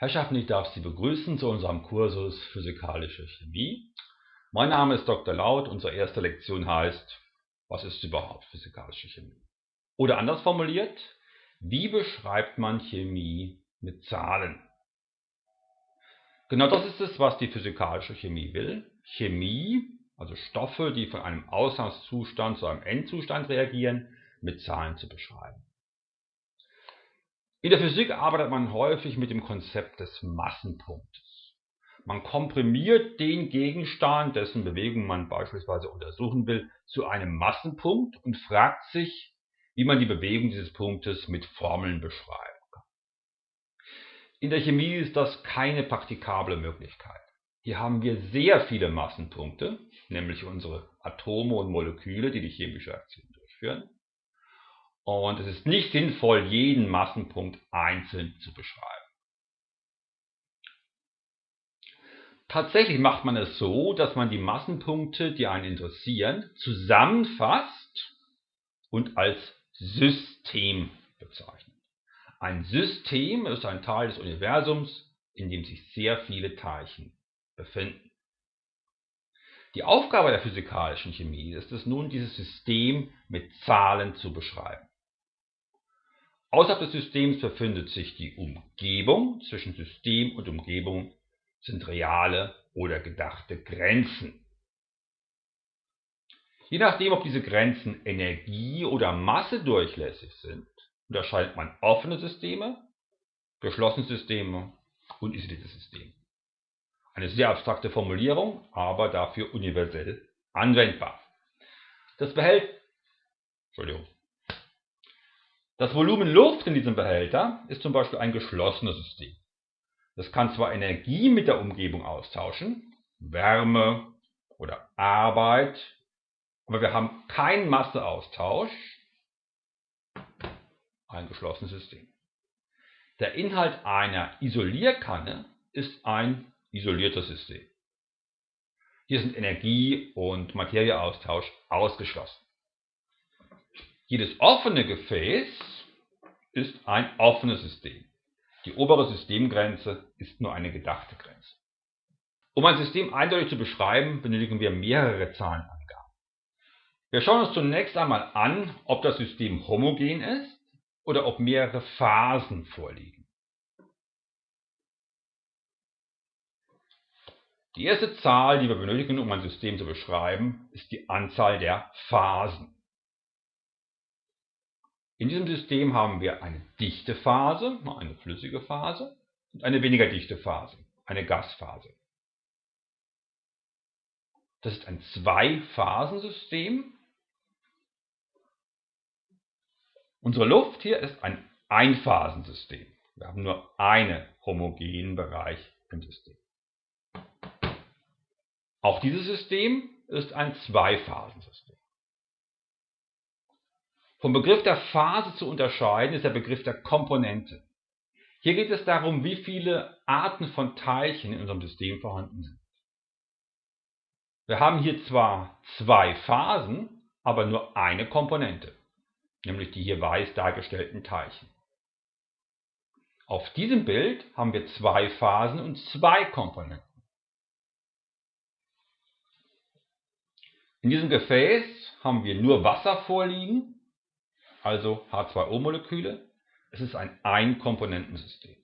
Herrschaften, ich darf Sie begrüßen zu unserem Kursus Physikalische Chemie. Mein Name ist Dr. Laut. Unsere erste Lektion heißt, was ist überhaupt Physikalische Chemie? Oder anders formuliert, wie beschreibt man Chemie mit Zahlen? Genau das ist es, was die Physikalische Chemie will. Chemie, also Stoffe, die von einem Ausgangszustand zu einem Endzustand reagieren, mit Zahlen zu beschreiben. In der Physik arbeitet man häufig mit dem Konzept des Massenpunktes. Man komprimiert den Gegenstand, dessen Bewegung man beispielsweise untersuchen will, zu einem Massenpunkt und fragt sich, wie man die Bewegung dieses Punktes mit Formeln beschreiben kann. In der Chemie ist das keine praktikable Möglichkeit. Hier haben wir sehr viele Massenpunkte, nämlich unsere Atome und Moleküle, die die chemische Aktion durchführen. Und es ist nicht sinnvoll, jeden Massenpunkt einzeln zu beschreiben. Tatsächlich macht man es so, dass man die Massenpunkte, die einen interessieren, zusammenfasst und als System bezeichnet. Ein System ist ein Teil des Universums, in dem sich sehr viele Teilchen befinden. Die Aufgabe der physikalischen Chemie ist es nun, dieses System mit Zahlen zu beschreiben. Außerhalb des Systems befindet sich die Umgebung. Zwischen System und Umgebung sind reale oder gedachte Grenzen. Je nachdem, ob diese Grenzen energie- oder massedurchlässig sind, unterscheidet man offene Systeme, geschlossene Systeme und isolierte Systeme. Eine sehr abstrakte Formulierung, aber dafür universell anwendbar. Das Behält Entschuldigung. Das Volumen Luft in diesem Behälter ist zum Beispiel ein geschlossenes System. Das kann zwar Energie mit der Umgebung austauschen, Wärme oder Arbeit, aber wir haben keinen Masseaustausch, ein geschlossenes System. Der Inhalt einer Isolierkanne ist ein isoliertes System. Hier sind Energie- und Materieaustausch ausgeschlossen. Jedes offene Gefäß ist ein offenes System. Die obere Systemgrenze ist nur eine gedachte Grenze. Um ein System eindeutig zu beschreiben, benötigen wir mehrere Zahlenangaben. Wir schauen uns zunächst einmal an, ob das System homogen ist oder ob mehrere Phasen vorliegen. Die erste Zahl, die wir benötigen, um ein System zu beschreiben, ist die Anzahl der Phasen. In diesem System haben wir eine dichte Phase, eine flüssige Phase und eine weniger dichte Phase, eine Gasphase. Das ist ein Zwei-Phasen-System. Unsere Luft hier ist ein Einphasensystem. Wir haben nur einen homogenen Bereich im System. Auch dieses System ist ein Zweiphasensystem. Vom Begriff der Phase zu unterscheiden ist der Begriff der Komponente. Hier geht es darum, wie viele Arten von Teilchen in unserem System vorhanden sind. Wir haben hier zwar zwei Phasen, aber nur eine Komponente, nämlich die hier weiß dargestellten Teilchen. Auf diesem Bild haben wir zwei Phasen und zwei Komponenten. In diesem Gefäß haben wir nur Wasser vorliegen also H2O-Moleküle. Es ist ein Einkomponentensystem.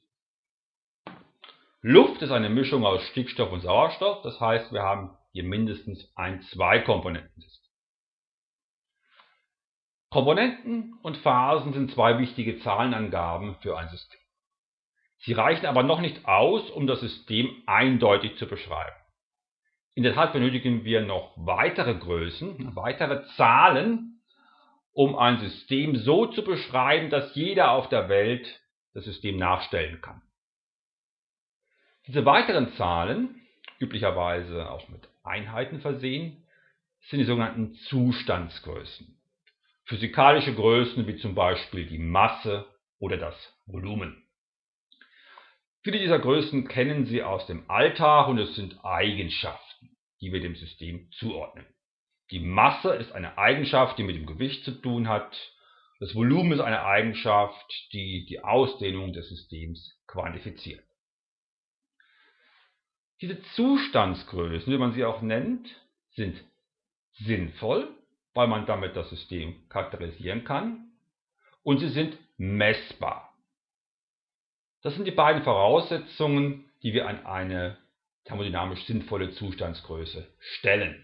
Luft ist eine Mischung aus Stickstoff und Sauerstoff, das heißt, wir haben hier mindestens ein Zweikomponentensystem. Komponenten und Phasen sind zwei wichtige Zahlenangaben für ein System. Sie reichen aber noch nicht aus, um das System eindeutig zu beschreiben. In der Tat benötigen wir noch weitere Größen, weitere Zahlen, um ein System so zu beschreiben, dass jeder auf der Welt das System nachstellen kann. Diese weiteren Zahlen, üblicherweise auch mit Einheiten versehen, sind die sogenannten Zustandsgrößen. Physikalische Größen wie zum Beispiel die Masse oder das Volumen. Viele dieser Größen kennen Sie aus dem Alltag und es sind Eigenschaften, die wir dem System zuordnen. Die Masse ist eine Eigenschaft, die mit dem Gewicht zu tun hat. Das Volumen ist eine Eigenschaft, die die Ausdehnung des Systems quantifiziert. Diese Zustandsgrößen, wie man sie auch nennt, sind sinnvoll, weil man damit das System charakterisieren kann und sie sind messbar. Das sind die beiden Voraussetzungen, die wir an eine thermodynamisch sinnvolle Zustandsgröße stellen.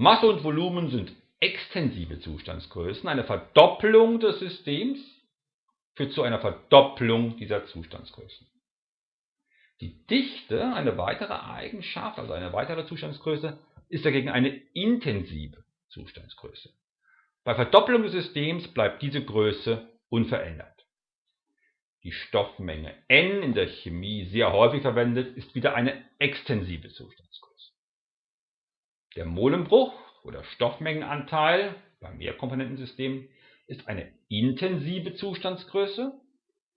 Masse und Volumen sind extensive Zustandsgrößen. Eine Verdoppelung des Systems führt zu einer Verdopplung dieser Zustandsgrößen. Die Dichte, eine weitere Eigenschaft, also eine weitere Zustandsgröße, ist dagegen eine intensive Zustandsgröße. Bei Verdoppelung des Systems bleibt diese Größe unverändert. Die Stoffmenge N in der Chemie sehr häufig verwendet, ist wieder eine extensive Zustandsgröße. Der Molenbruch oder Stoffmengenanteil beim Mehrkomponentensystem ist eine intensive Zustandsgröße,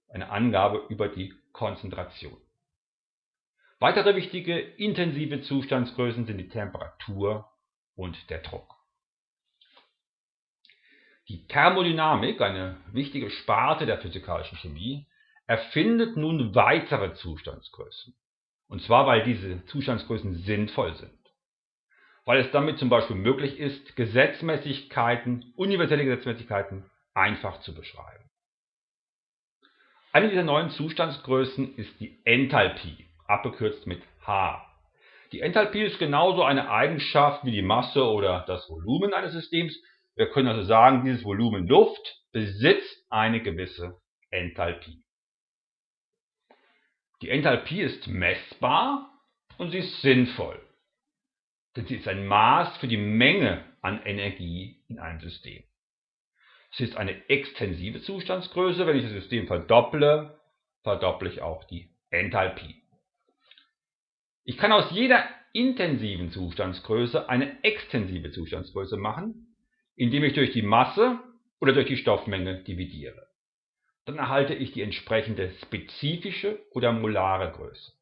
eine Angabe über die Konzentration. Weitere wichtige intensive Zustandsgrößen sind die Temperatur und der Druck. Die Thermodynamik, eine wichtige Sparte der physikalischen Chemie, erfindet nun weitere Zustandsgrößen. Und zwar, weil diese Zustandsgrößen sinnvoll sind. Weil es damit zum Beispiel möglich ist, Gesetzmäßigkeiten, universelle Gesetzmäßigkeiten einfach zu beschreiben. Eine dieser neuen Zustandsgrößen ist die Enthalpie, abgekürzt mit H. Die Enthalpie ist genauso eine Eigenschaft wie die Masse oder das Volumen eines Systems. Wir können also sagen, dieses Volumen Luft besitzt eine gewisse Enthalpie. Die Enthalpie ist messbar und sie ist sinnvoll, sie ist ein Maß für die Menge an Energie in einem System. Sie ist eine extensive Zustandsgröße. Wenn ich das System verdopple, verdopple ich auch die Enthalpie. Ich kann aus jeder intensiven Zustandsgröße eine extensive Zustandsgröße machen, indem ich durch die Masse oder durch die Stoffmenge dividiere dann erhalte ich die entsprechende spezifische oder molare Größe.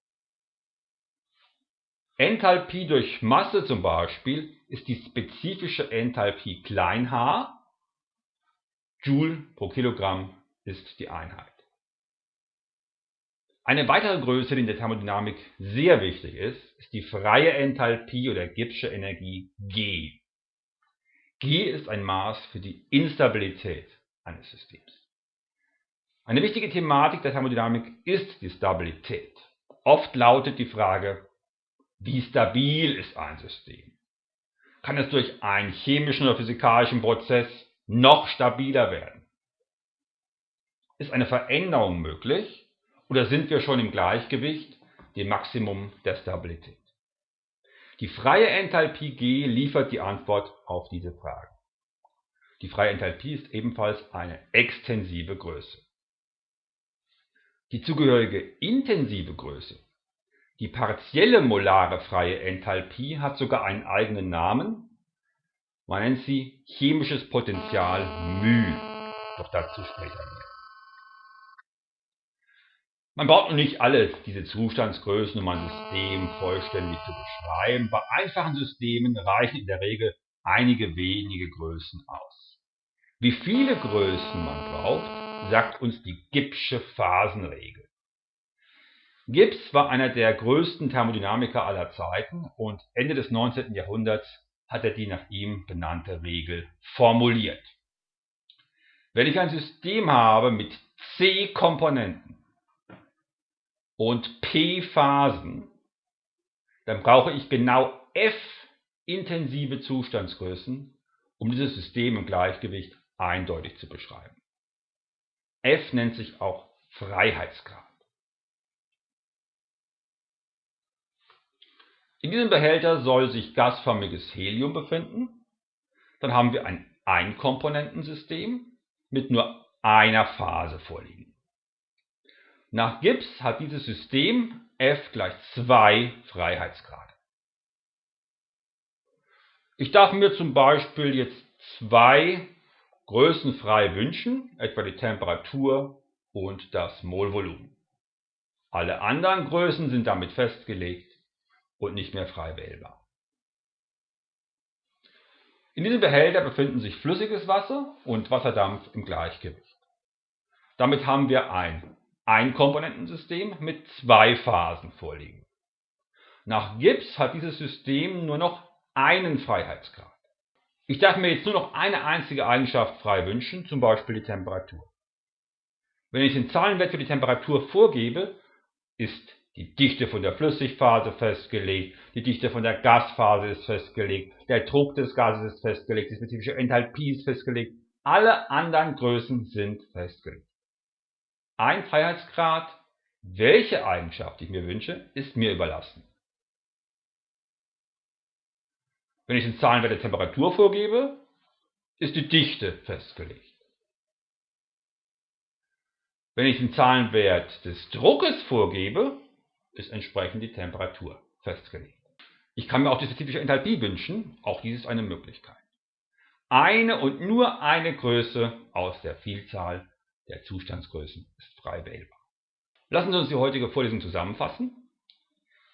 Enthalpie durch Masse zum Beispiel ist die spezifische Enthalpie h. Joule pro Kilogramm ist die Einheit. Eine weitere Größe, die in der Thermodynamik sehr wichtig ist, ist die freie Enthalpie oder Gibbsche Energie G. G ist ein Maß für die Instabilität eines Systems. Eine wichtige Thematik der Thermodynamik ist die Stabilität. Oft lautet die Frage, wie stabil ist ein System? Kann es durch einen chemischen oder physikalischen Prozess noch stabiler werden? Ist eine Veränderung möglich oder sind wir schon im Gleichgewicht, dem Maximum der Stabilität? Die freie Enthalpie G liefert die Antwort auf diese Frage. Die freie Enthalpie ist ebenfalls eine extensive Größe. Die zugehörige intensive Größe, die partielle molare freie Enthalpie, hat sogar einen eigenen Namen. Man nennt sie chemisches Potential μ. Doch dazu später mehr. Man braucht noch nicht alle diese Zustandsgrößen, um ein System vollständig zu beschreiben. Bei einfachen Systemen reichen in der Regel einige wenige Größen aus. Wie viele Größen man braucht, sagt uns die Gibbsche Phasenregel. Gibbs war einer der größten Thermodynamiker aller Zeiten und Ende des 19. Jahrhunderts hat er die nach ihm benannte Regel formuliert. Wenn ich ein System habe mit C Komponenten und P Phasen, dann brauche ich genau F intensive Zustandsgrößen, um dieses System im Gleichgewicht eindeutig zu beschreiben. F nennt sich auch Freiheitsgrad. In diesem Behälter soll sich gasförmiges Helium befinden. Dann haben wir ein Einkomponentensystem mit nur einer Phase vorliegen. Nach Gibbs hat dieses System F gleich 2 Freiheitsgrade. Ich darf mir zum Beispiel jetzt zwei Größen frei wünschen, etwa die Temperatur und das Molvolumen. Alle anderen Größen sind damit festgelegt und nicht mehr frei wählbar. In diesem Behälter befinden sich flüssiges Wasser und Wasserdampf im Gleichgewicht. Damit haben wir ein Einkomponentensystem mit zwei Phasen vorliegen. Nach Gibbs hat dieses System nur noch einen Freiheitsgrad. Ich darf mir jetzt nur noch eine einzige Eigenschaft frei wünschen, zum Beispiel die Temperatur. Wenn ich den Zahlenwert für die Temperatur vorgebe, ist die Dichte von der Flüssigphase festgelegt, die Dichte von der Gasphase ist festgelegt, der Druck des Gases ist festgelegt, die spezifische Enthalpie ist festgelegt, alle anderen Größen sind festgelegt. Ein Freiheitsgrad, welche Eigenschaft ich mir wünsche, ist mir überlassen. Wenn ich den Zahlenwert der Temperatur vorgebe, ist die Dichte festgelegt. Wenn ich den Zahlenwert des Druckes vorgebe, ist entsprechend die Temperatur festgelegt. Ich kann mir auch die spezifische Enthalpie wünschen, auch dies ist eine Möglichkeit. Eine und nur eine Größe aus der Vielzahl der Zustandsgrößen ist frei wählbar. Lassen Sie uns die heutige Vorlesung zusammenfassen.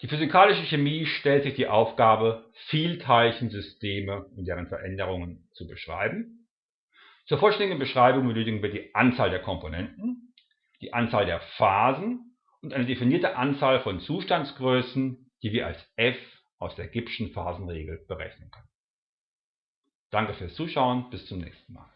Die physikalische Chemie stellt sich die Aufgabe, Vielteilchensysteme und deren Veränderungen zu beschreiben. Zur vollständigen Beschreibung benötigen wir die Anzahl der Komponenten, die Anzahl der Phasen und eine definierte Anzahl von Zustandsgrößen, die wir als f aus der Gibbschen Phasenregel berechnen können. Danke fürs Zuschauen, bis zum nächsten Mal.